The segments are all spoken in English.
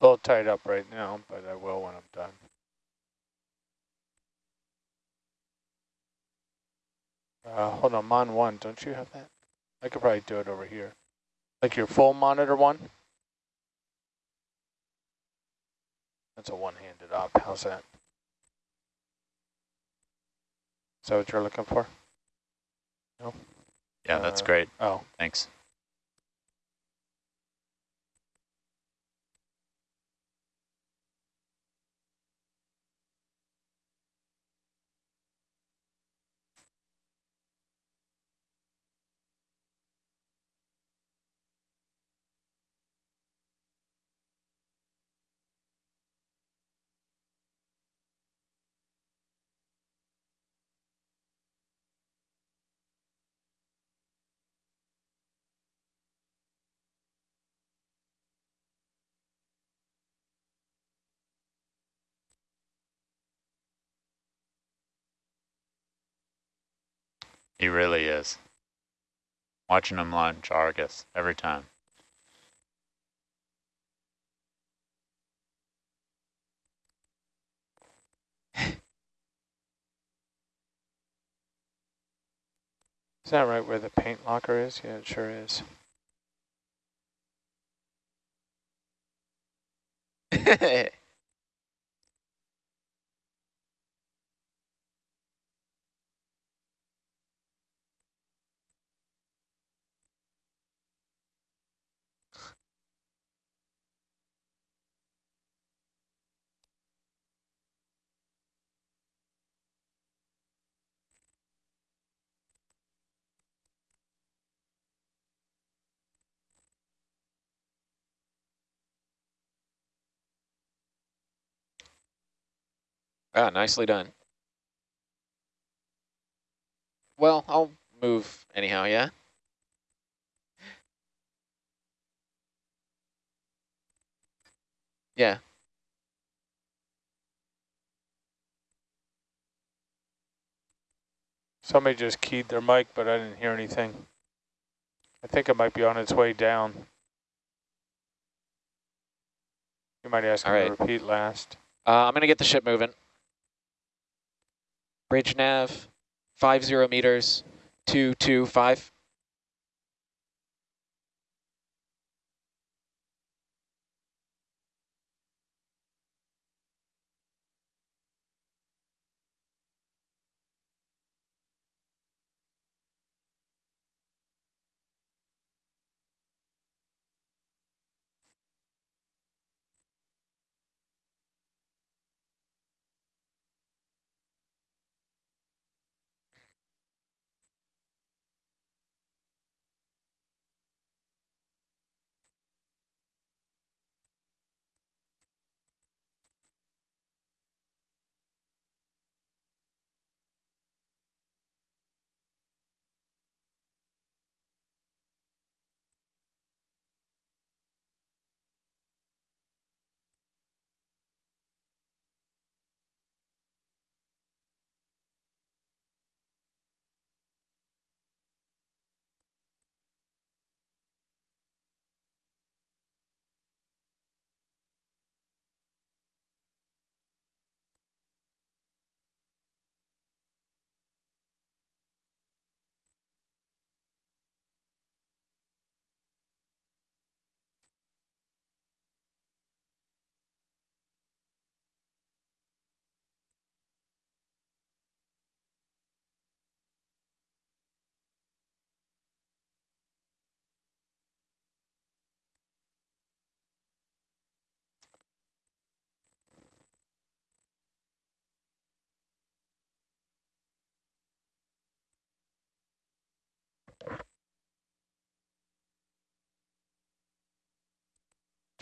A little tied up right now, but I will when I'm done. Uh, hold on, Mon 1, don't you have that? I could probably do it over here. Like your full monitor one? That's a one-handed op, how's that? Is that what you're looking for? No? Yeah, that's Uh, great. Oh, Thanks. He really is. Watching him launch Argus every time. is that right where the paint locker is? Yeah, it sure is. Ah, nicely done. Well, I'll move anyhow, yeah? Yeah. Somebody just keyed their mic, but I didn't hear anything. I think it might be on its way down. You might ask All him to repeat last. Uh, I'm going to get the ship moving. Bridge nav, five zero meters, two two five.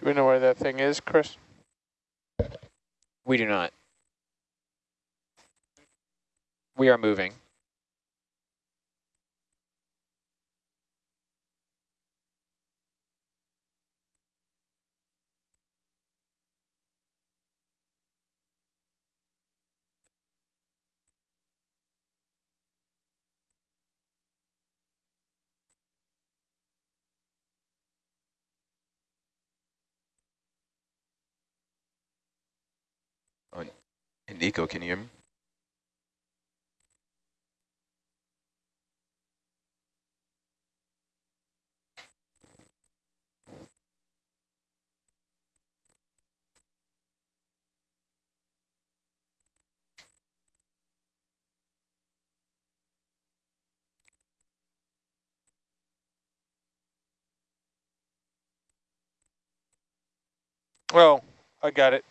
We know where that thing is, Chris? We do not. We are moving. And Nico, can you hear me? Well, I got it.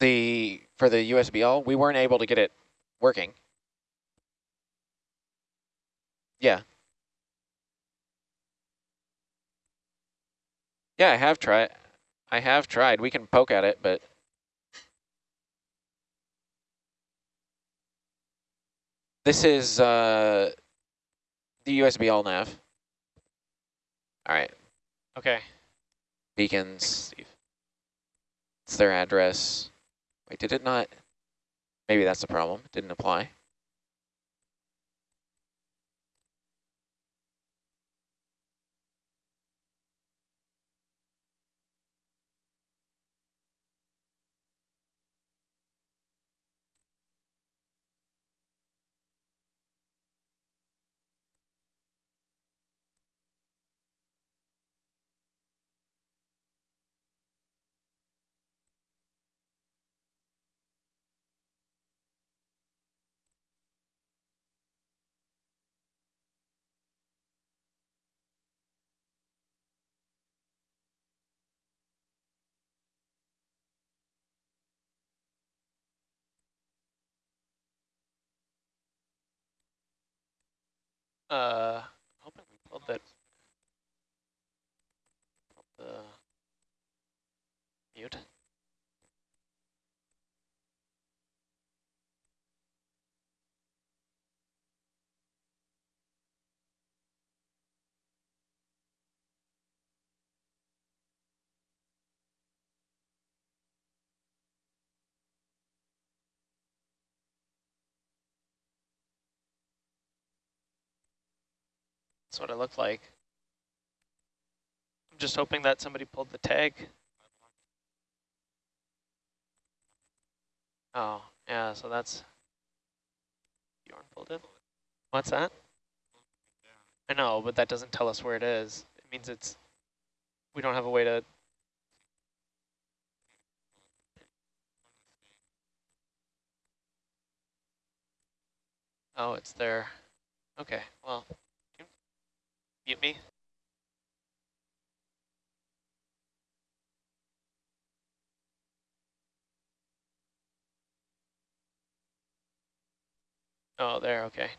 The, for the USBL, we weren't able to get it working. Yeah. Yeah, I have tried. I have tried. We can poke at it, but this is uh, the USBL nav. All right, Okay. beacons. Steve. It's their address. Wait, did it not? Maybe that's the problem. It didn't apply. Uh, hoping we pulled that. pulled The mute. That's what it looked like. I'm just hoping that somebody pulled the tag. Oh, yeah, so that's... Bjorn pulled it? What's that? I know, but that doesn't tell us where it is. It means it's... We don't have a way to... Oh, it's there. Okay, well, mute me. Oh, there, okay.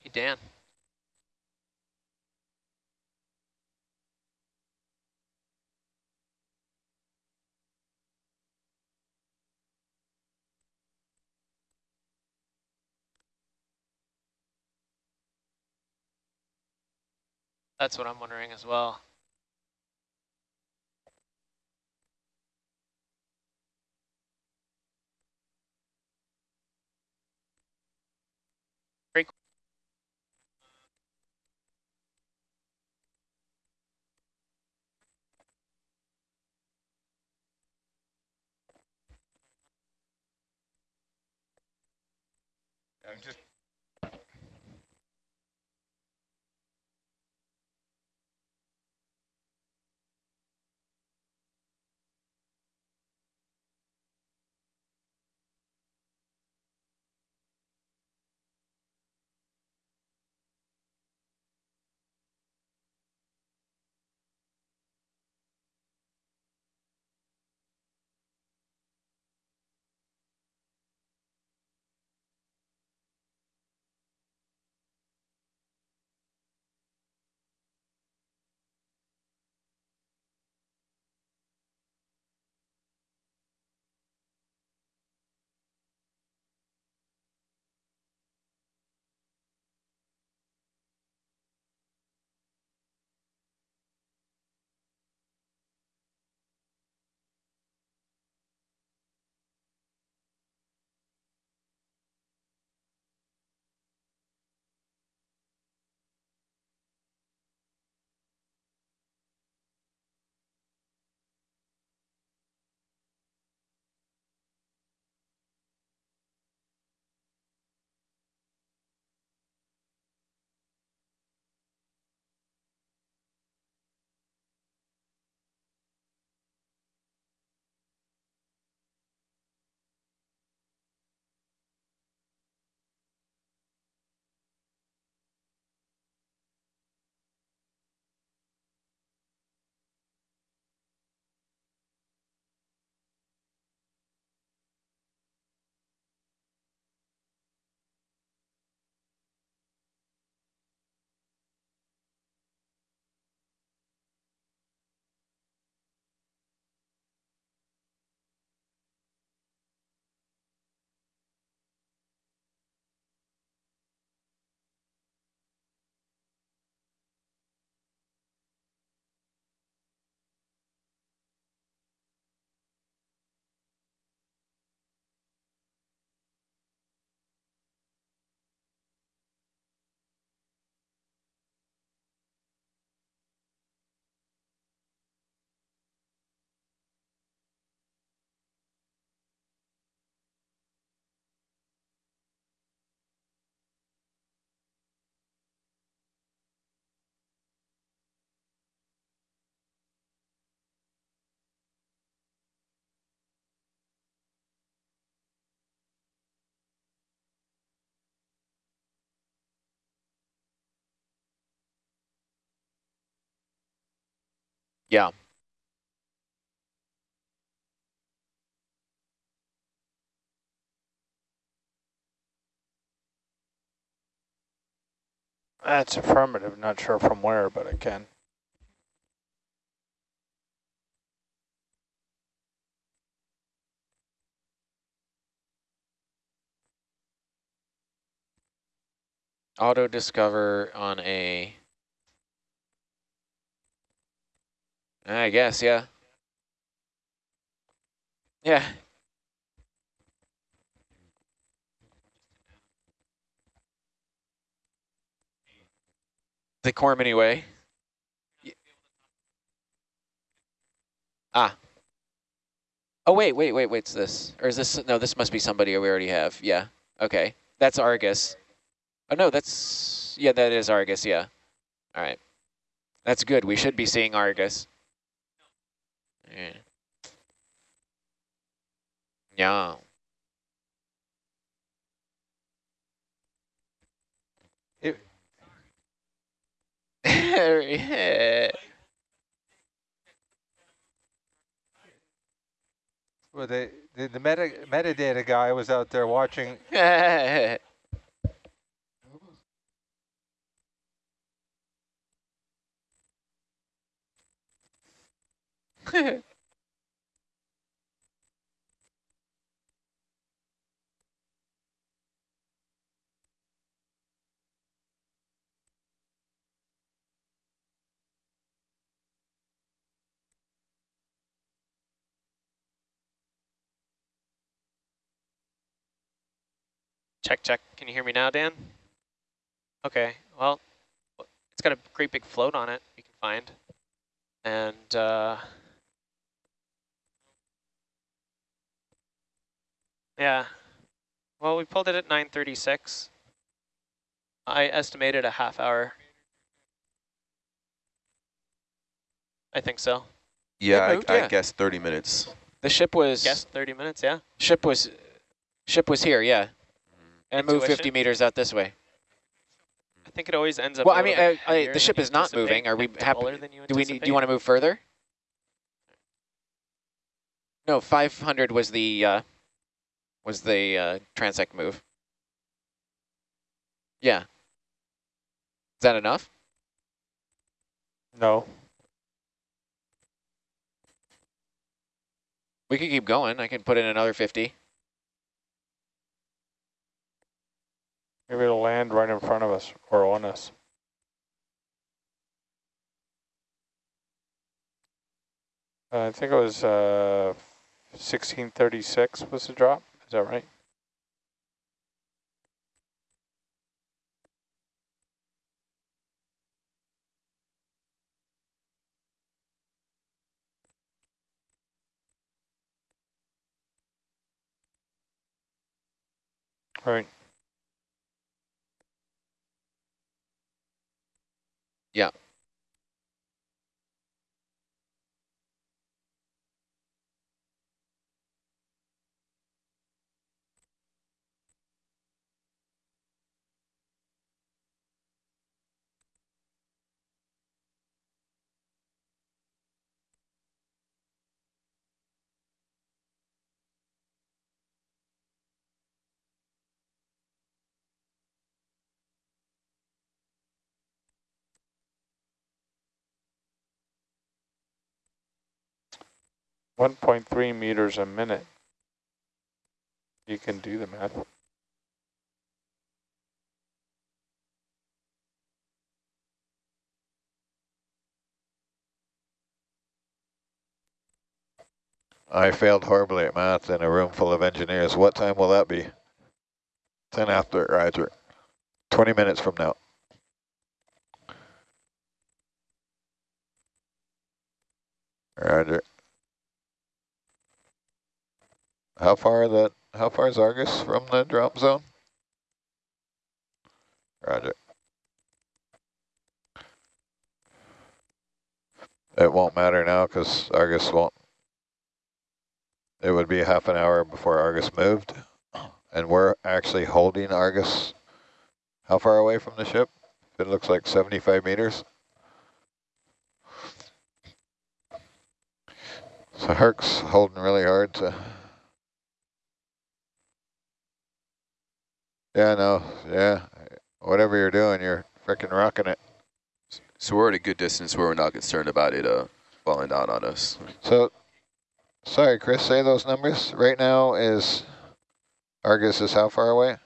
Hey, Dan. That's what I'm wondering as well. I'm just Yeah. That's affirmative, not sure from where, but it can. Auto discover on a. I guess, yeah. Yeah. The Cormany way. Y- Ah. Oh, wait, wait, wait, wait, it's this. Or is this, no, this must be somebody we already have. Yeah, okay. That's Argus. Oh, no, that's, yeah, that is Argus, yeah. All right. That's good. We should be seeing Argus. Yeah. Yeah. Well, the the, the meta metadata guy was out there watching. check, check. Can you hear me now, Dan? Okay, well, it's got a great big float on it, you can find. And uh, yeah, well, we pulled it at 936. I estimated a half hour. I think so. Yeah, moved, I, yeah. I guess 30 minutes. The ship was Guess 30 minutes, yeah. ship was ship was here, yeah, and moved 50 meters out this way. I think it always ends up. Well, I mean, little bit uh, I- the ship is not moving. Are we like happy- than you Do we need? Do you want to move further? No, 500 was the uh, was the uh, transect move. Yeah. Is that enough? No. We could keep going. I can put in another 50. Maybe it'll land right in front of us or on us. Uh, I think it was uh, 1636 was the drop. That right? Right. 1.3 meters a minute. You can do the math. I failed horribly at math in a room full of engineers. What time will that be? 10 after, Roger. 20 minutes from now. Roger. How far that? How far is Argus from the drop zone? Roger. It won't matter now because Argus won't. It would be half an hour before Argus moved, and we're actually holding Argus. How far away from the ship? It looks like 75 meters. So Herc's holding really hard to. Yeah, no, yeah. Whatever you're doing, you're freaking rocking it. So we're at a good distance where we're not concerned about it uh, falling down on us. So, sorry, Chris, say those numbers. Right now is Argus is how far away?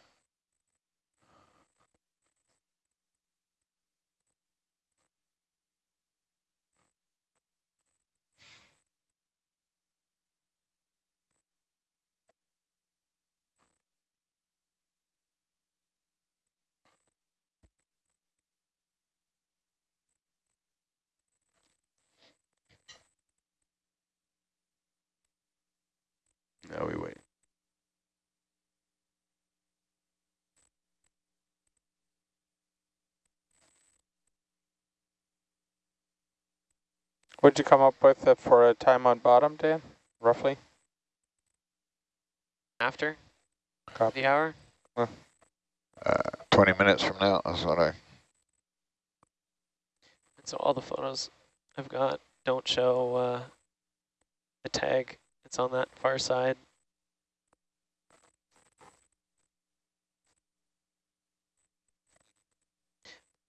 Now we wait. What'd you come up with uh, for a time on bottom, Dan? Roughly? After Copy. the hour? Uh, 20 minutes from now is what I. And so all the photos I've got don't show uh, the tag. It's on that far side.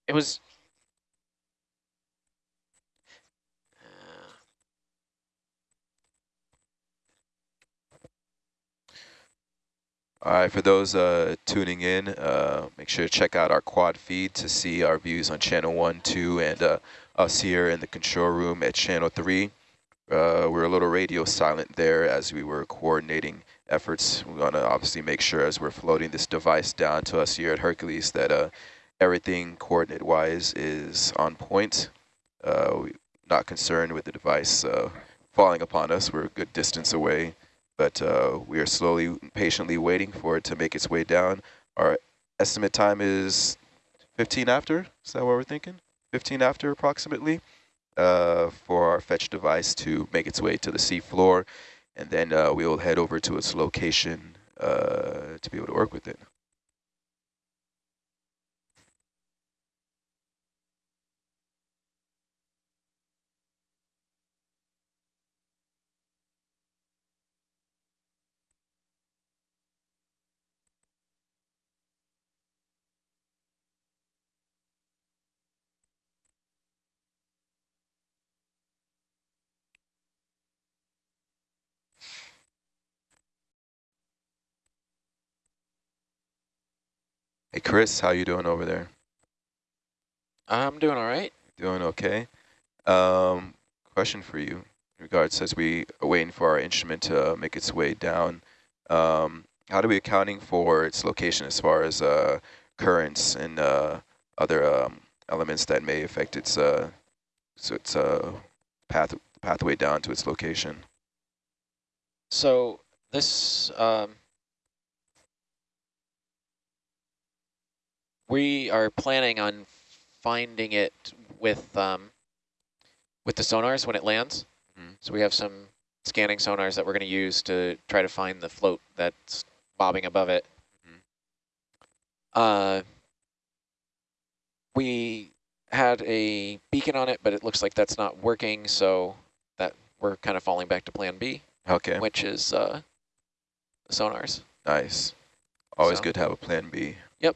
It was. Uh, All right, for those uh, tuning in, uh, make sure to check out our quad feed to see our views on channel 1, 2, and uh, us here in the control room at channel 3. Uh, we're a little radio silent there as we were coordinating efforts. We want to obviously make sure as we're floating this device down to us here at Hercules that everything coordinate-wise is on point. Uh, not concerned with the device uh, falling upon us. We're a good distance away, but uh, we are slowly, patiently waiting for it to make its way down. Our estimate time is 15 after. Is that what we're thinking? 15 after approximately uh, for our fetch device to make its way to the sea floor. And then uh, we will head over to its location uh, to be able to work with it. Hey, Chris, how you doing over there? I'm doing all right. Doing okay. Um, question for you in regards as we are waiting for our instrument to make its way down. Um, how do we accounting for its location as far as uh, currents and uh, other um, elements that may affect its uh, so its uh, path pathway down to its location? So this, we are planning on finding it with um, with the sonars when it lands. Mhm. So we have some scanning sonars that we're going to use to try to find the float that's bobbing above it. Mhm. Uh, we had a beacon on it, but it looks like that's not working, so that we're kind of falling back to plan B, Okay, which is uh, sonars. nice. Always So- good to have a plan B. Yep.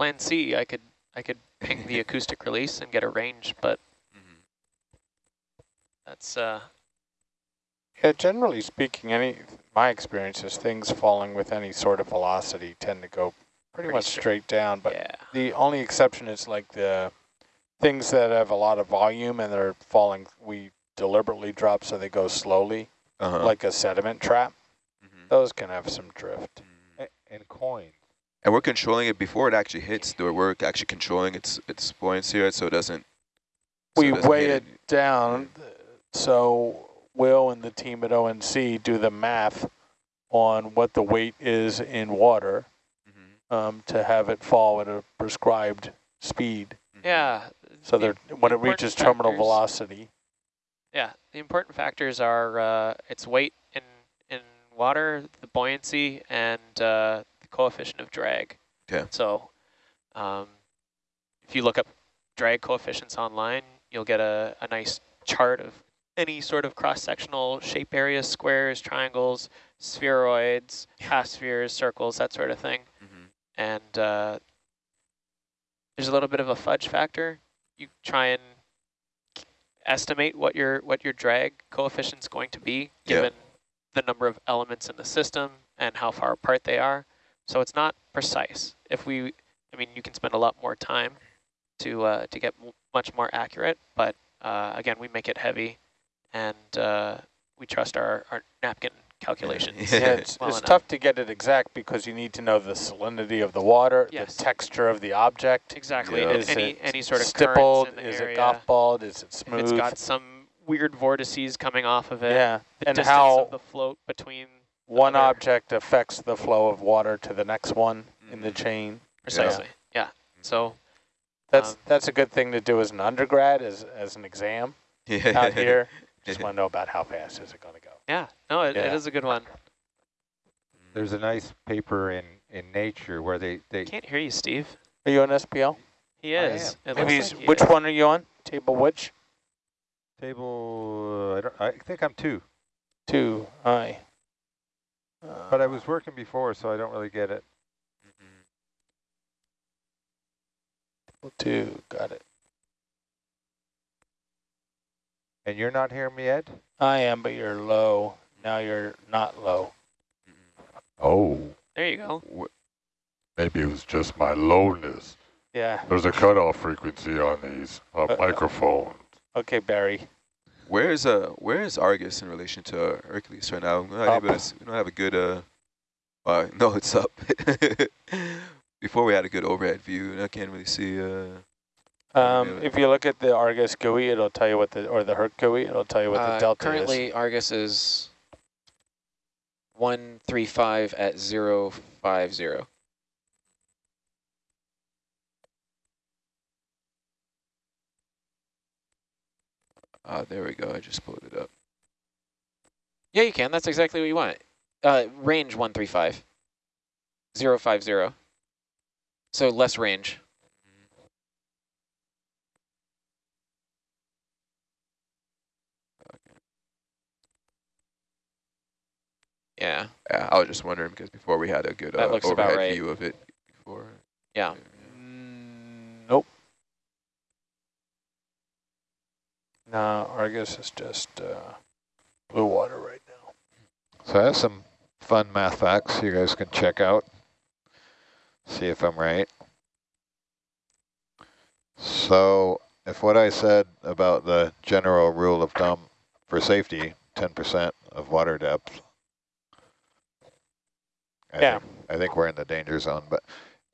Plan C, I could I could ping the acoustic release and get a range, but Mhm. that's uh Yeah, generally speaking, any my experience is things falling with any sort of velocity tend to go pretty, Pretty much straight. straight down. But yeah. the only exception is like the things that have a lot of volume and they're falling. We deliberately drop so they go slowly, Uh-huh. like a sediment trap. Mhm. Those can have some drift. A- And coins. And we're controlling it before it actually hits. The we're actually controlling its its buoyancy, right? So it doesn't. so we doesn't weigh hit it down, so Will and the team at ONC do the math on what the weight is in water Mhm. um, to have it fall at a prescribed speed. Yeah. So the- they're, when it important reaches terminal velocity, Yeah, the important factors are uh, its weight in in water, the buoyancy, and uh, the coefficient of drag. Okay. So, um, if you look up drag coefficients online, you'll get a, a nice chart of any sort of cross-sectional shape areas, squares, triangles, spheroids, half spheres, circles, that sort of thing. Mm -hmm. And uh, there's a little bit of a fudge factor. You try and estimate what your what your drag coefficient's going to be given the number of elements in the system and how far apart they are. So it's not precise. If we, I mean, you can spend a lot more time to uh, to get m much more accurate, but uh, again, we make it heavy, and uh, we trust our, our napkin calculations. yeah, it's, well it's tough to get it exact because you need to know the salinity of the water, Yes. the texture of the object. Exactly. Yeah. Is any any sort of stippled? in the Is area. it golf balled? Is it if smooth? it's got some weird vortices coming off of it. yeah, The and distance how of the float between one other- object affects the flow of water to the next one in the Mhm. chain. precisely. Yeah. So That's Um, that's a good thing to do as an undergrad, as as an exam Yeah. out here. Just want to know about how fast is it going to go. yeah, no, it, it Yeah. is a good one. There's a nice paper in, in Nature where they, they Can't hear you, Steve. Are you on SPL? He is. Maybe he's, like he which is. one are you on? Table which? table, uh, I, don't, I think I'm two, Two. Aye. But I Uh, was working before, so I don't really get it. Mhm. two. Got it. And you're not hearing me, Ed? I am, but you're low. Now you're not low. Oh, There you go. maybe it was just my lowness. Yeah. There's a cutoff frequency on these uh, Uh, microphones. Okay, Barry. Where is uh where is Argus in relation to uh, Hercules right now? We're not Up. able to we don't have a good uh. Uh, no, it's up. Before we had a good overhead view, and I can't really see. Uh, Um, if you look at the Argus GUI, it'll tell you what the, or the Herc GUI, it'll tell you what the Uh, delta currently, is. Currently, Argus is 135 at 050. Ah, there we go. I just pulled it up. Yeah, you can. That's exactly what you want. Uh, range 135. 050. So less range. Yeah, Yeah, I was just wondering because before we had a good uh, overhead right. view of it. Before. yeah. Mm, No, Argus is just uh, blue water right now. So I have some fun math facts you guys can check out. See if I'm right. So if what I said about the general rule of thumb for safety, 10% of water depth, I Yeah. think, I think we're in the danger zone. But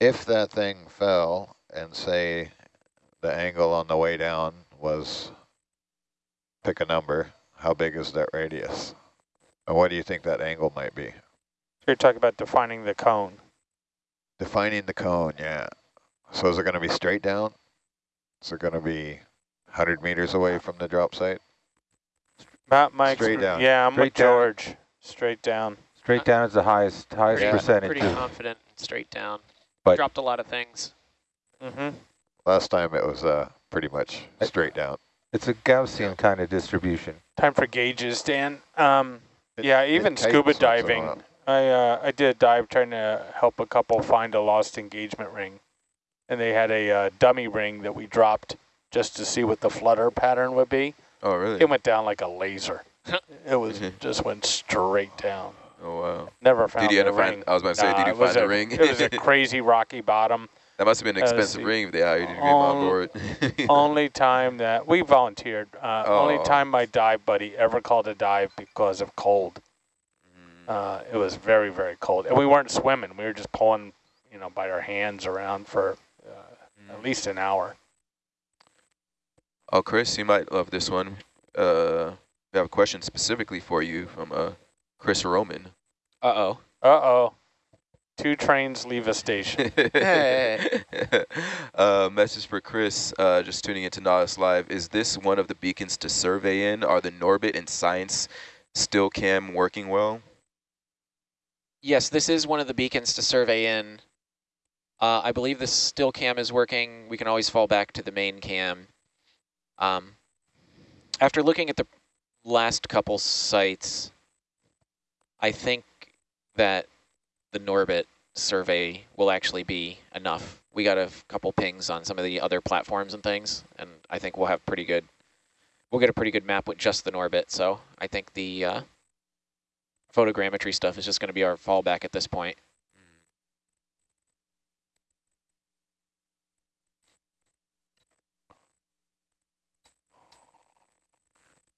if that thing fell and say the angle on the way down was, pick a number, how big is that radius? And what do you think that angle might be? You're talking about defining the cone. Defining the cone, yeah. So is it going to be straight down? Is it going to be 100 meters away from the drop site? Matt, Mike, Straight down. yeah, I'm Straight with down. George. Straight down. Straight down is the highest highest Pretty, percentage. pretty of- confident straight down. But- Dropped a lot of things. Mm-hmm. Last time it was uh, pretty much straight down. It's a Gaussian kind of distribution. Time for gauges, Dan. Um, yeah, even scuba once in a diving. I uh, I did a dive trying to help a couple find a lost engagement ring, and they had a uh, dummy ring that we dropped just to see what the flutter pattern would be. Oh, really? It went down like a laser. it was just went straight down. oh, wow. Never found Did you end the up ring. find? I was about to say, Nah, did you find the a- ring? it was a crazy rocky bottom. That must have been an uh, expensive see. ring if they hired you to get him on On- board. only time that we volunteered. Uh, Only Oh. time my dive buddy ever called a dive because of cold. Mm. Uh, it was very very cold, and we weren't swimming. We were just pulling, you know, by our hands around for uh, at least an hour. Oh, Chris, you might love this one. Uh, we have a question specifically for you from uh, Chris Roman. Uh-oh. Uh oh, two trains leave a station. Uh, message for Chris, uh, just tuning into Nautilus Live. Is this one of the beacons to survey in? Are the Norbit and Science still cam working well? Yes, this is one of the beacons to survey in. Uh, I believe the still cam is working. We can always fall back to the main cam. Um, after looking at the last couple sites, I think that the Norbit survey will actually be enough. We got a couple pings on some of the other platforms and things, and I think we'll have pretty good, we'll get a pretty good map with just the Norbit. So I think the uh, photogrammetry stuff is just going to be our fallback at this point.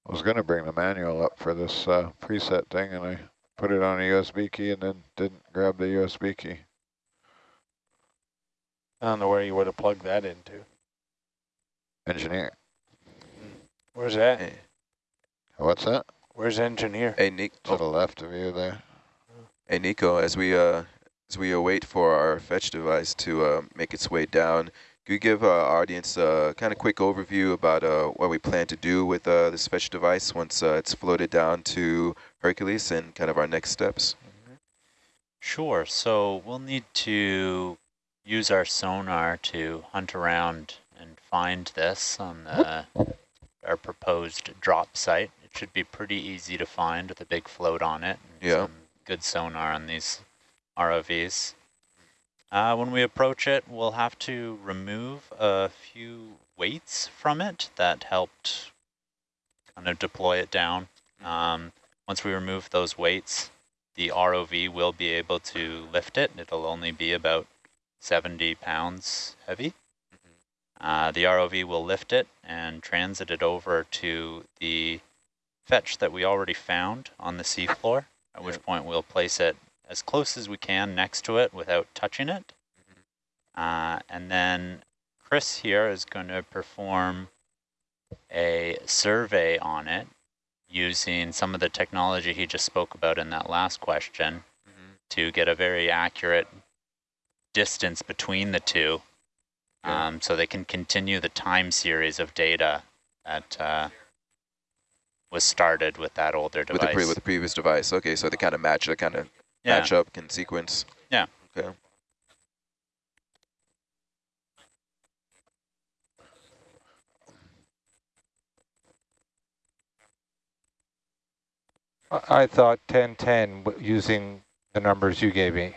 I was going to bring the manual up for this uh, preset thing, and I put it on a USB key and then didn't grab the USB key. I don't know where you would have plugged that into. Engineer. Where's that? Hey, What's that? Where's engineer? hey, Nick. To the left of you there. Hey Nico, as we uh as we await for our fetch device to uh, make its way down, could you give our audience a kind of quick overview about uh, what we plan to do with uh, this fetch device once uh, it's floated down to Hercules and kind of our next steps? Sure. So we'll need to use our sonar to hunt around and find this on the, our proposed drop site. It should be pretty easy to find with a big float on it. And Yeah. Some good sonar on these ROVs. Uh, when we approach it, we'll have to remove a few weights from it that helped kind of deploy it down. Um, once we remove those weights, the ROV will be able to lift it. It'll only be about 70 pounds heavy. Uh, the ROV will lift it and transit it over to the fetch that we already found on the seafloor, at which point we'll place it as close as we can next to it without touching it. Uh, and then Chris here is going to perform a survey on it using some of the technology he just spoke about in that last question to get a very accurate distance between the two um, so they can continue the time series of data that uh, was started with that older With device. the, pre with the previous device. Okay, so they kind of match, they kind of yeah. match up, can sequence. Yeah. Okay. I I thought 1010 w- using the numbers you gave me.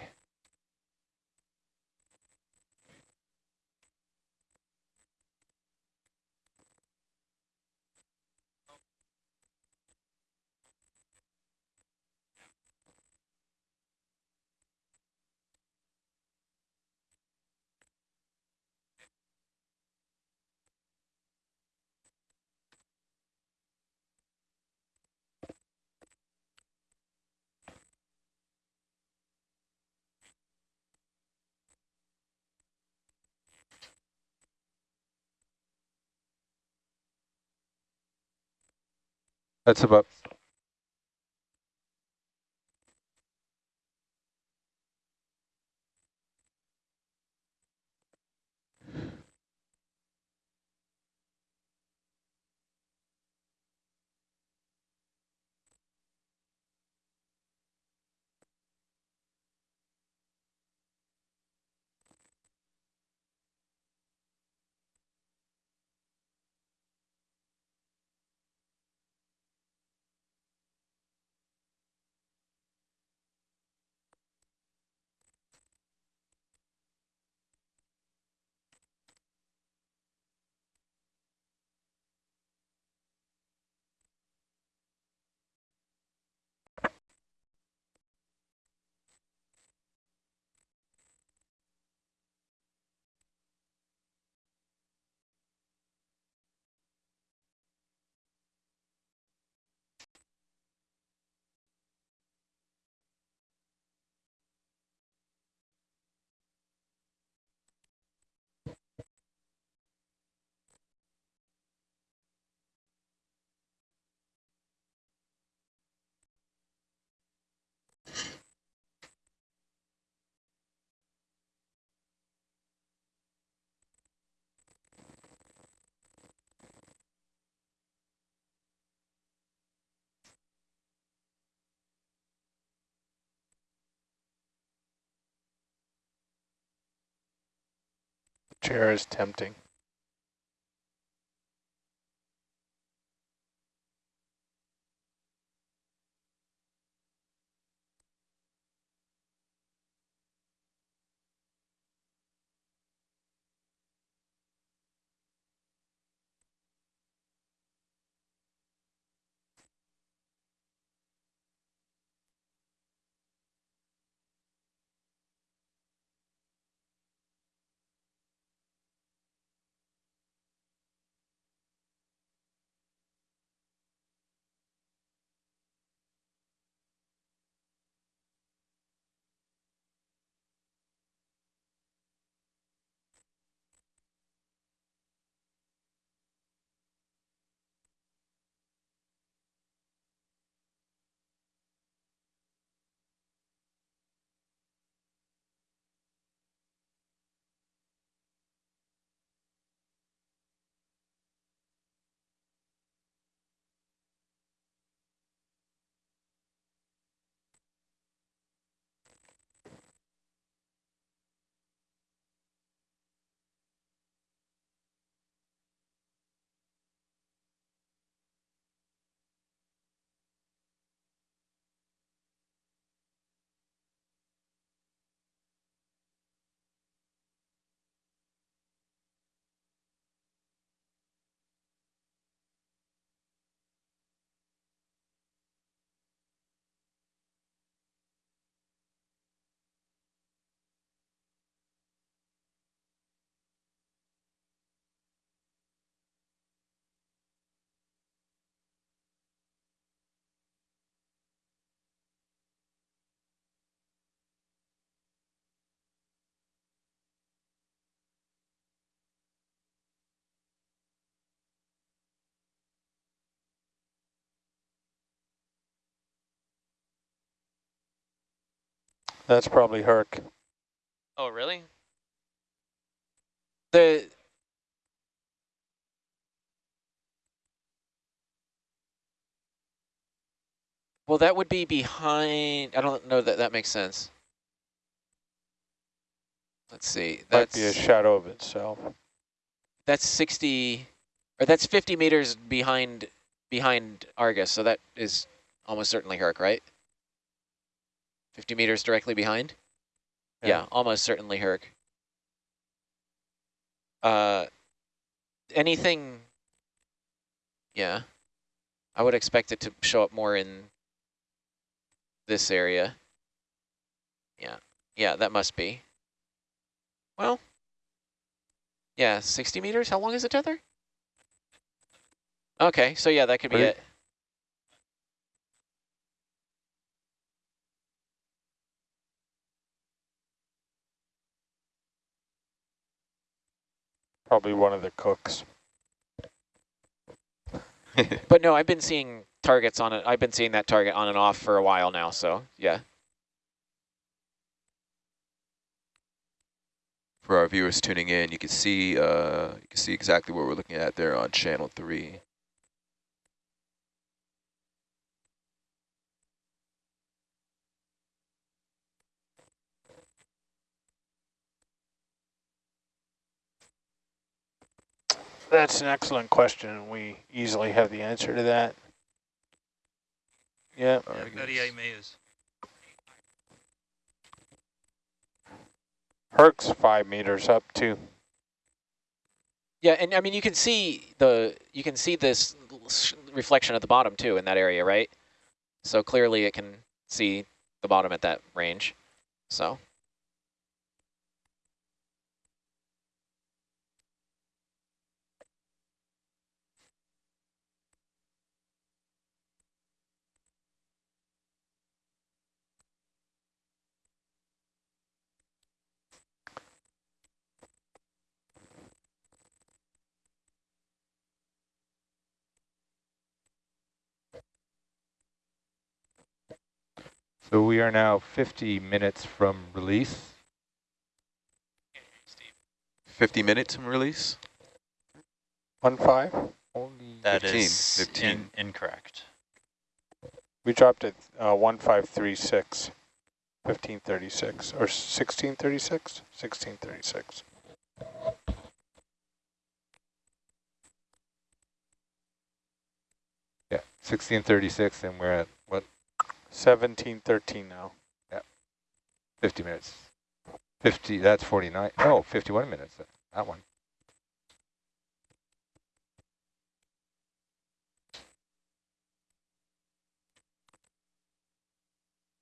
That's about Chair is tempting. That's probably Herc. Oh, really? The well, that would be behind. I don't know that that makes sense. Let's see. Might That's be a shadow of itself. that's 60 or that's 50 meters behind behind Argus. So that is almost certainly Herc, right? 50 meters directly behind? Yeah, Yeah. almost certainly Herc. Uh, anything, yeah, I would expect it to show up more in this area. Yeah, yeah, that must be. Well, yeah, 60 meters, how long is the tether? Okay, so yeah, that could be it. Probably one of the cooks. But no, I've been seeing targets on it. I've been seeing that target on and off for a while now, so yeah. For our viewers tuning in, you can see uh, you can see exactly what we're looking at there on channel three. That's an excellent question, and we easily have the answer to that. Yeah, Argus. 38 meters. Herc's five meters up too. Yeah, and I mean you can see the you can see this reflection at the bottom too in that area, right? So clearly it can see the bottom at that range. So So we are now 50 minutes from release. 50 minutes from release. One five. Only That 15, is 15. in- incorrect. We dropped it uh, one five three six. 1536 or 1636? 1636. yeah, 1636, and we're at 1713 now. Yep. 50 minutes. 50. That's 49. Oh, 51 minutes. That one.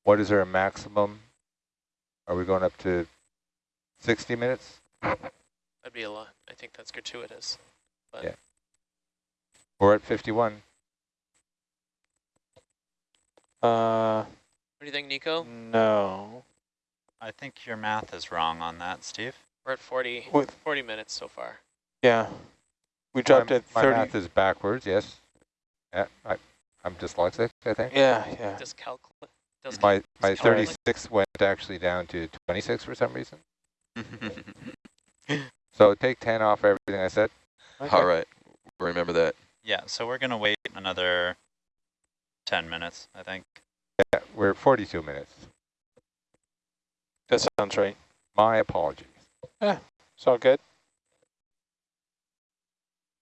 What is our maximum? Are we going up to 60 minutes? That'd be a lot. I think that's gratuitous. But Yeah. We're at 51. Uh, what do you think, Nico? no. I think your math is wrong on that, Steve. We're at 40, With 40 minutes so far. yeah, we dropped my, it my math is backwards, yes. Yeah, I, I'm dyslexic, I think. Yeah, yeah. Does calculate? Does My, my 36 went actually down to 26 for some reason. So take 10 off everything I said. All right, remember that. Yeah, so we're going to wait another 10 minutes, I think. Yeah, we're 42 minutes. That sounds right. My apologies. It's all good.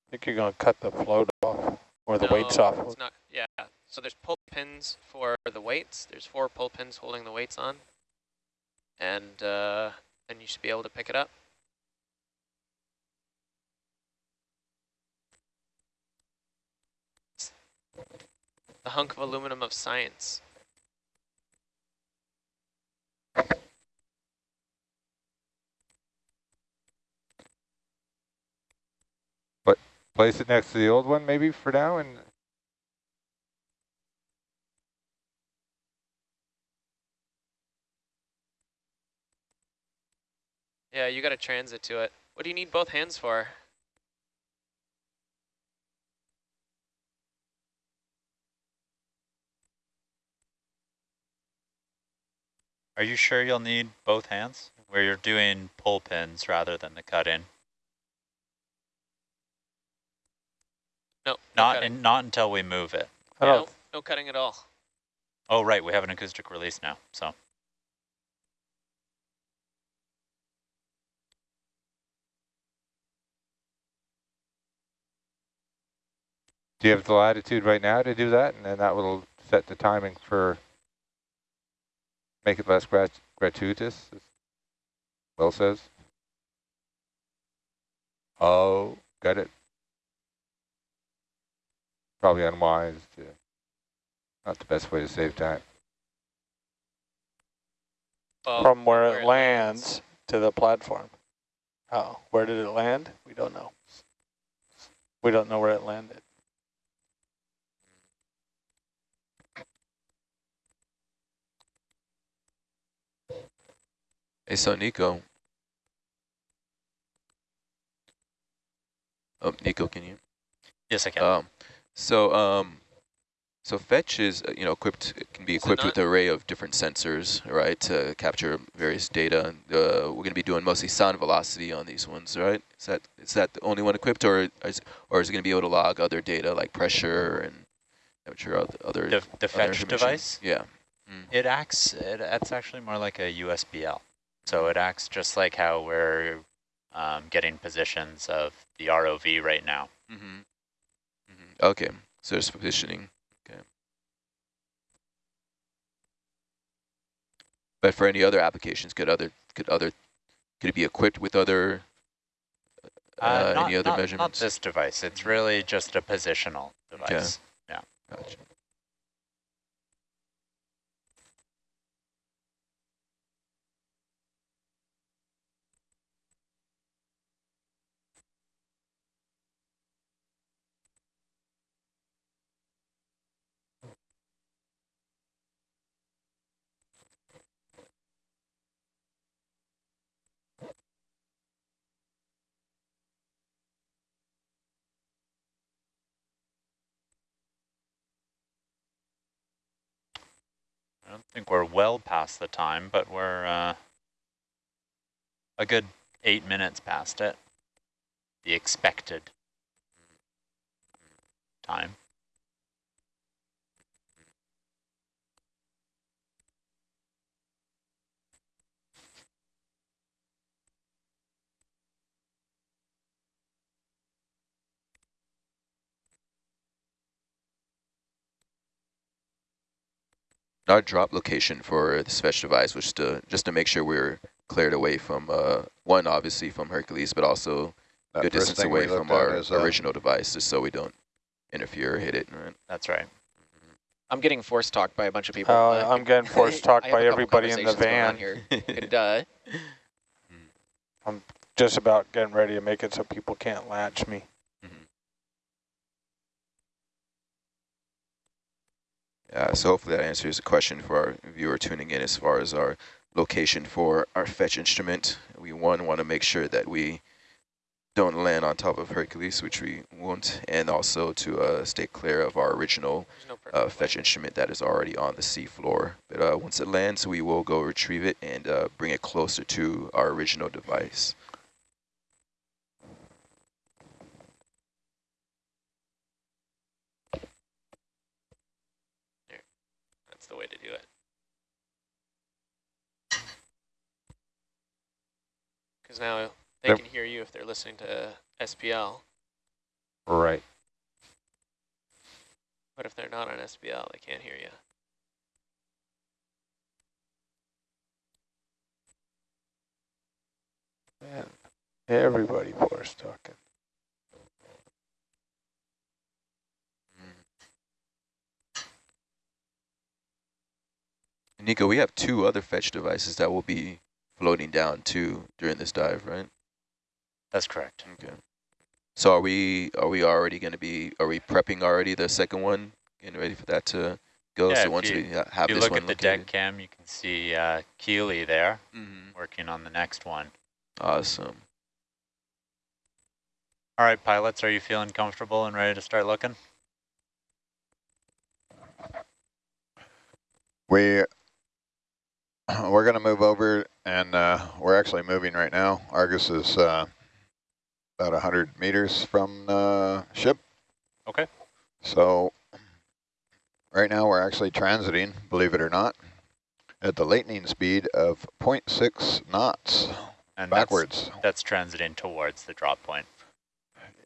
I think you're going to cut the float off or the weights No, off. It's not. Yeah. So there's pull pins for the weights. There's four pull pins holding the weights on, and uh, then you should be able to pick it up. The hunk of aluminum of science. But place it next to the old one maybe for now and Yeah, you got to transit to it. What do you need both hands for? Are you sure you'll need both hands? Where you're doing pull pins rather than the cut in? No, no Not cutting. in, not until we move it. I Yeah, don't, no, no cutting at all. Oh, right, we have an acoustic release now, so. Do you have the latitude right now to do that? And then that will set the timing for, make it less grat gratuitous, as Will says. Oh, got it. Probably unwise to, not the best way to save time. Well, from where, where it it lands to the platform. Oh, where did it land? We don't know. We don't know where it landed. Hey, so Nico. Oh, Nico, can you? Yes, I can. Um, so, um, so fetch is, uh, you know, equipped, can be Is equipped with an array of different sensors, right, to capture various data. Uh, we're going to be doing mostly sound velocity on these ones, right? Is that is that the only one equipped, or is, or is it going to be able to log other data like pressure and temperature, oth- other the the other fetch device, Yeah. it acts, it, it's actually more like a USBL. So it acts just like how we're um, getting positions of the ROV right now. Mm-hmm. Mm-hmm. Okay, so there's positioning. Okay. But for any other applications, could other could other could it be equipped with other uh, not, any other not, measurements? Not this device. It's really just a positional device. Yeah. Gotcha. I don't think we're well past the time, but we're uh, a good eight minutes past it. The expected time. Our drop location for the special device was to just to make sure we're cleared away from uh, one, obviously from Hercules, but also That good first distance thing we away from looked at our is, uh, original device, just so we don't interfere or hit it. Right? That's right. I'm getting force talked by a bunch of people. Uh, Uh, I'm getting force talked I have by a couple everybody in the conversations going on van. Here. And, uh, Just about getting ready to make it so people can't latch me. Yeah, so hopefully that answers the question for our viewer tuning in as far as our location for our fetch instrument. We, one, want to make sure that we don't land on top of Hercules, which we won't, and also to uh, stay clear of our original no uh, fetch instrument that is already on the sea floor. But uh, once it lands, we will go retrieve it and uh, bring it closer to our original device. That's the way to do it. Because now they Yep. can hear you if they're listening to SPL, Right. but if they're not on SPL, they can't hear you. Man, everybody force talking. Nico, we have two other fetch devices that will be floating down too during this dive, right? That's correct. Okay. So are we are we already going to be are we prepping already the second one, getting ready for that to go? Yeah, so once you- we ha- have If you this look one at the located. deck cam, you can see uh, Keely there Mhm. working on the next one. Awesome. All right, pilots, are you feeling comfortable and ready to start looking? We we're going to move over, and uh, we're actually moving right now. Argus is uh, about 100 meters from the ship. Okay. So right now we're actually transiting, believe it or not, at the lightning speed of 0.6 knots And backwards. That's, that's transiting towards the drop point.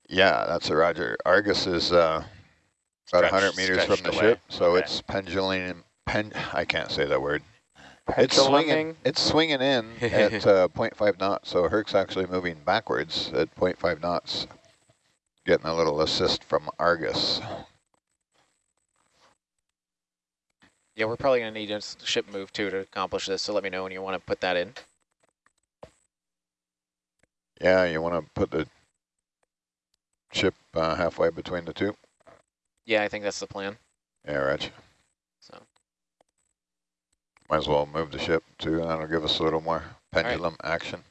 Yeah, that's a roger. Argus is uh, about Stretched- 100 meters from the away. ship, so Okay. it's pendulum. Pen, I can't say that word. It's swinging. Penduluming. It's swinging in at uh, 0.5 knots, so Herc's actually moving backwards at 0.5 knots, getting a little assist from Argus. Yeah, we're probably going to need a ship move too to accomplish this, so let me know when you want to put that in. Yeah, you want to put the ship uh, halfway between the two? Yeah, I think that's the plan. Yeah, Reg. Might as well move the ship too, and that'll give us a little more pendulum action.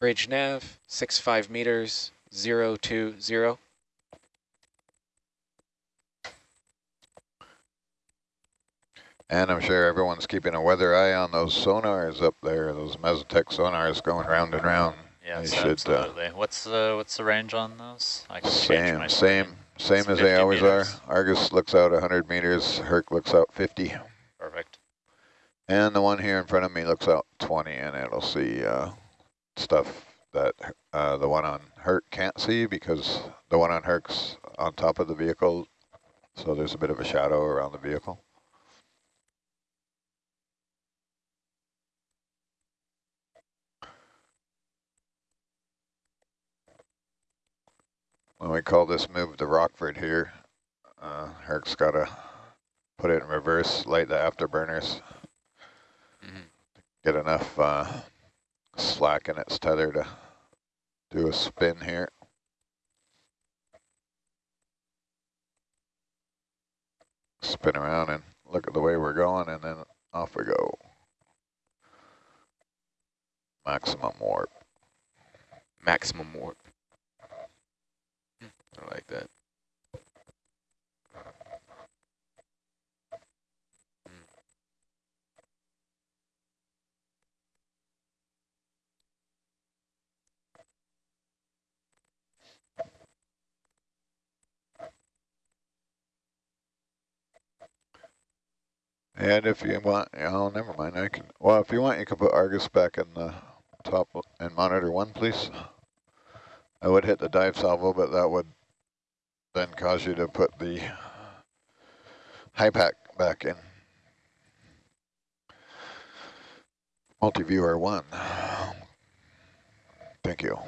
bridge nav, six five meters, zero two zero. And I'm sure everyone's keeping a weather eye on those sonars up there, those Mesotech sonars going round and round. Yes, They should, uh, absolutely. what's the what's the range on those? I can change my Same. Same, as they always meters. are. Argus looks out 100 meters, Herc looks out 50. Perfect. And the one here in front of me looks out 20, and it'll see uh, stuff that uh, the one on Herc can't see because the one on Herc's on top of the vehicle, so there's a bit of a shadow around the vehicle. When we call this move to Rockford here, uh, Herc's got to put it in reverse, light the afterburners, Mhm. get enough uh, slack in its tether to do a spin here. Spin around and look at the way we're going, and then off we go. Maximum warp. Maximum warp. I like that. And if you want, oh, never mind. I can. Well, if you want, you can put Argus back in the top and monitor one, please. I would hit the dive salvo, but that would then cause you to put the HiPAP back in. Multi-viewer one. Thank you.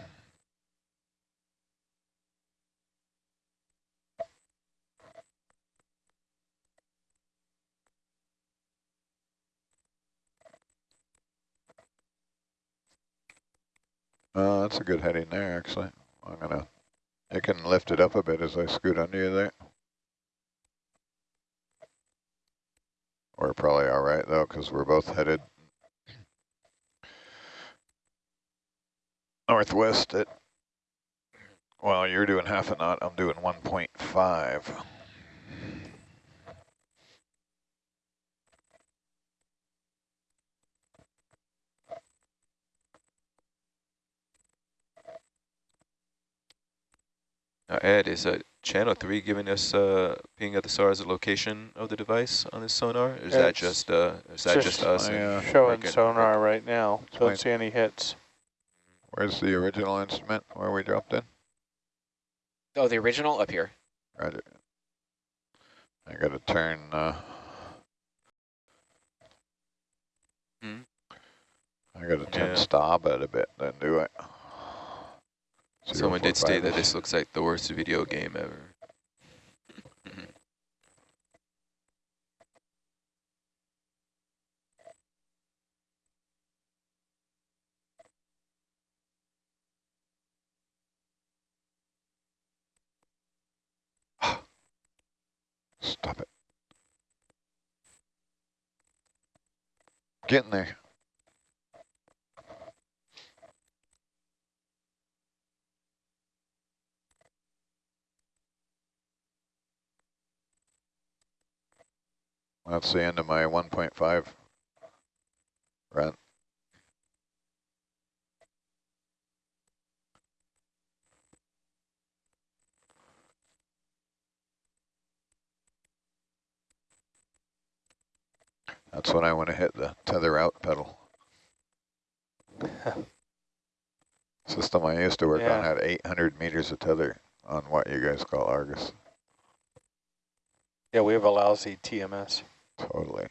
Uh, that's a good heading there, actually. I'm gonna, I can lift it up a bit as I scoot under you there. We're probably all right though, because we're both headed northwest at, well, you're doing half a knot, I'm doing 1.5. Now, Ed, is uh, channel three giving us uh, ping at the SAR as a location of the device on this sonar? Is that just uh, is that just, us? my, and uh, Showing Herc and- sonar right now. Don't see any hits. Where's the original instrument where we dropped in? Oh, the original up here. Roger. I gotta turn, uh, Hmm. I gotta turn Yeah. starboard a bit, then do it. Someone did state that this looks like the worst video game ever. Mm-hmm. Stop it. Getting there. That's the end of my 1.5 run. That's when I want to hit the tether out pedal. System I used to work on had 800 meters of tether on what you guys call Argus. Yeah, we have a lousy TMS, Totally.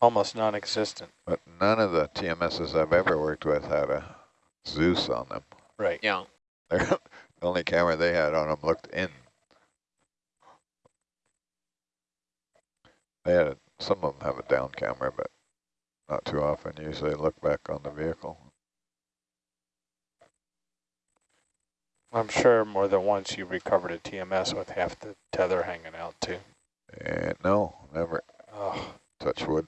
almost non-existent. But none of the TMSs I've ever worked with had a Zeus on them. Right. Yeah. They're the only camera they had on them looked in. They had a, some of them have a down camera, but not too often. Usually look back on the vehicle. I'm sure more than once you recovered a TMS with half the tether hanging out too. And no, never Oh, touch wood.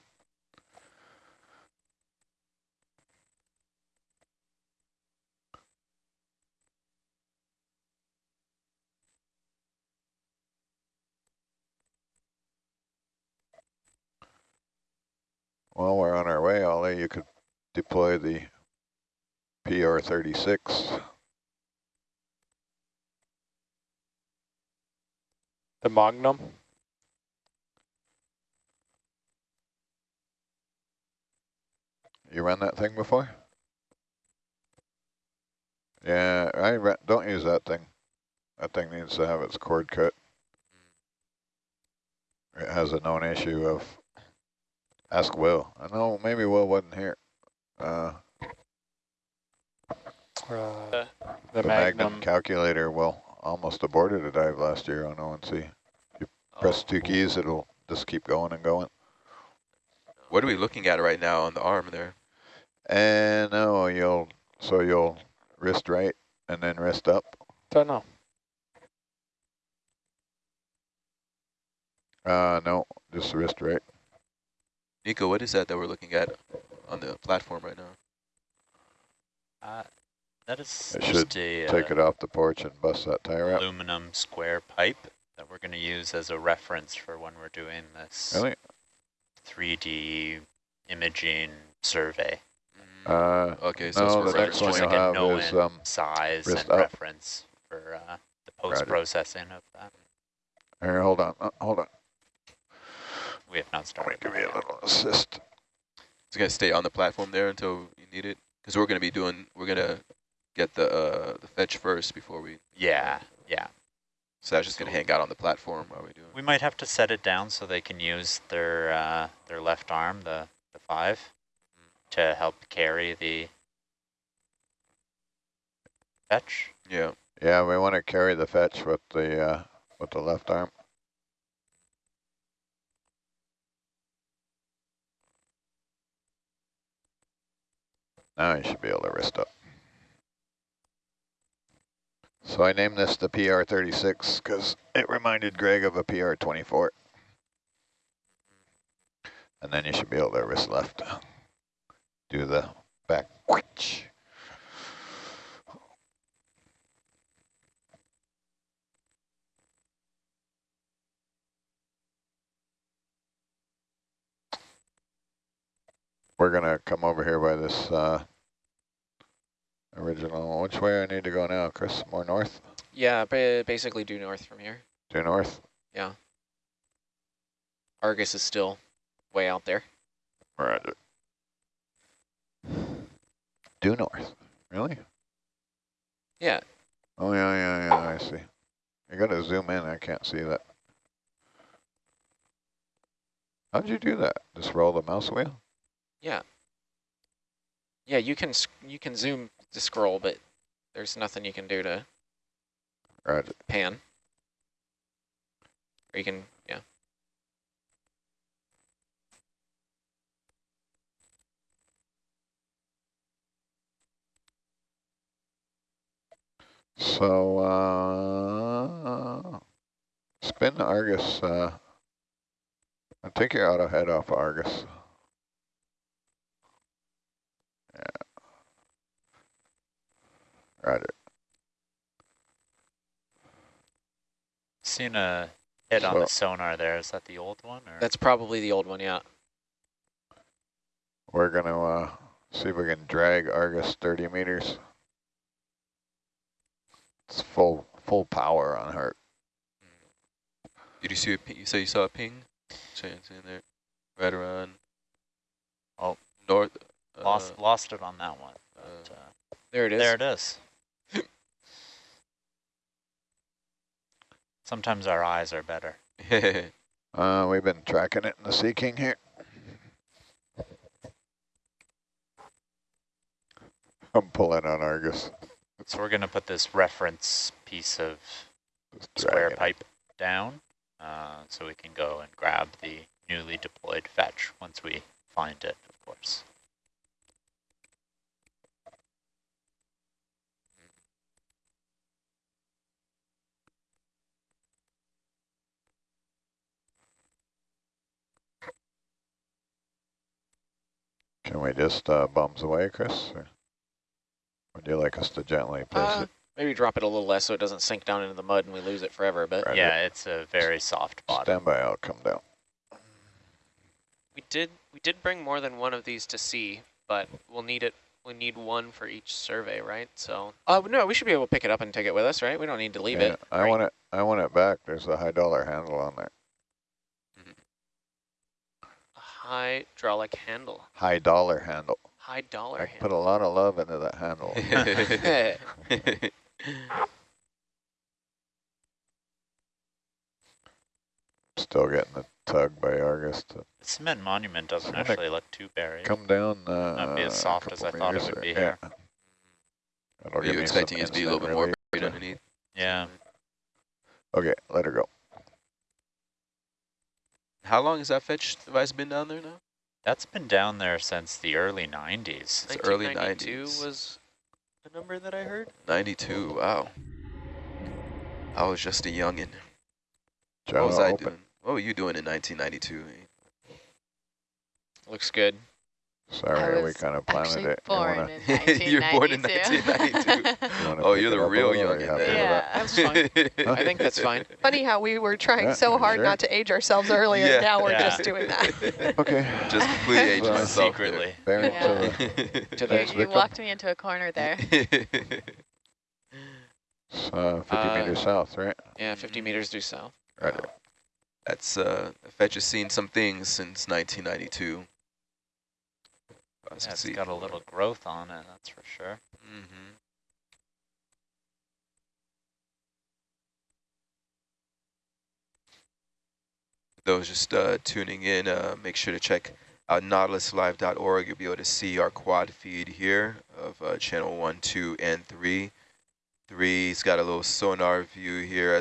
While we're on our way, Ollie, you could deploy the PR-36. the Magnum. You run that thing before? Yeah, I re don't use that thing. That thing needs to have its cord cut. It has a known issue of, ask Will. I know maybe Will wasn't here. Uh, Uh, the, the Magnum. Magnum calculator, well, almost aborted a dive last year on ONC. If you press two keys, it'll just keep going and going. What are we looking at right now on the arm there? And no, you'll, so you'll wrist right and then wrist up. Don't know. Uh, no, just wrist right. Nico, what is that that we're looking at on the platform right now? Uh, that is It just a Take uh, it off the porch and bust that tire out. aluminum square pipe that we're going to use as a reference for when we're doing this Really? 3D imaging survey. Uh, Okay, so no, it's the next one just reference. you'll like a have known is, um, size wrist and up. reference for uh, the post-processing of that. here, hold on, uh, hold on. We have not Let me started. give that you a little assist. It's gonna stay on the platform there until you need it, because we're gonna be doing, we're gonna get the uh, the fetch first before we. Yeah, yeah. So that's just gonna hang out on the platform while we do it. We might have to set it down so they can use their uh, their left arm, the, the five, to help carry the fetch. Yeah. Yeah, we want to carry the fetch with the uh, with the left arm. Now you should be able to wrist up. So I named this the PR36 because it reminded Greg of a PR24. And then you should be able to wrist left. Do the back. Whoosh. We're gonna come over here by this uh, original. Which way I need to go now, Chris? More north? Yeah, ba basically due north from here. Due north? Yeah. Argus is still way out there. Roger. Due north. Really? Yeah. Oh yeah, yeah, yeah. I see. You gotta zoom in. I can't see that. How'd you do that? Just roll the mouse wheel? Yeah. Yeah, you can you can zoom to scroll, but there's nothing you can do to Roger. pan. Or you can, yeah. So, uh, spin Argus. Uh, I think you're out of head off Argus. Yeah. Roger. Seen a hit on the sonar there. Is that the old one? Or? That's probably the old one, yeah. We're gonna uh, see if we can drag Argus 30 meters. It's full full power on her. Did you see a ping? You say you saw a ping? So it's in there, right around. Oh. north. lost uh, lost it on that one. But, uh, There it is. there it is. Sometimes our eyes are better. Uh, we've been tracking it in the Sea King here. I'm pulling on Argus. So we're going to put this reference piece of square pipe down uh, so we can go and grab the newly deployed fetch once we find it, of course. Can we just uh, bums away, Chris? Or would you like us to gently place Uh, it? maybe drop it a little less so it doesn't sink down into the mud and we lose it forever. But Right. Yeah, it's a very soft bottom. Stand by, I'll come down. We did we did bring more than one of these to see, but we'll need it. We need one for each survey, right? So uh, no, we should be able to pick it up and take it with us, right? We don't need to leave Yeah, it. I right? want it. I want it back. There's a high dollar handle on there. a hydraulic handle, High dollar handle. High dollar I handle. put a lot of love into that handle. Still getting the tug by Argus The cement monument doesn't Wanna actually look too buried. come down. Uh, Not be as soft as I thought it would there. be Yeah. here. That'll Are you expecting it to be a little bit more buried underneath? Yeah, Okay, let her go. How long has that fetch device been down there now? That's been down there since the early 90s. It's early 1992 90s. was the number that I heard. 92, wow. I was just a youngin'. John, what was I open. doing? What were you doing in 1992? Looks good. Sorry, we kind of planted Actually it. You born wanna- in You were born in 1992. 1992. you Oh, you're the real little, or you youngin' happy. Yeah. That's fine. I think that's fine. Funny how we were trying Yeah, so hard sure. not to age ourselves earlier, Yeah. and now we're Yeah. just doing that. that? Okay. Just completely aged Well, myself Secretly. Bearing Yeah. to To You, the you Victim? walked me into a corner there. there. uh, 50 Uh, meters south, right? yeah, 50 meters due south. Right. That's, uh, fetch has seen some things since 1992. Yeah, it's got a little growth on it, that's for sure. Mm-hmm. Those just uh, tuning in, uh, make sure to check out nautiluslive.org. You'll be able to see our quad feed here of uh, channel 1, 2, and 3. Three's got a little sonar view here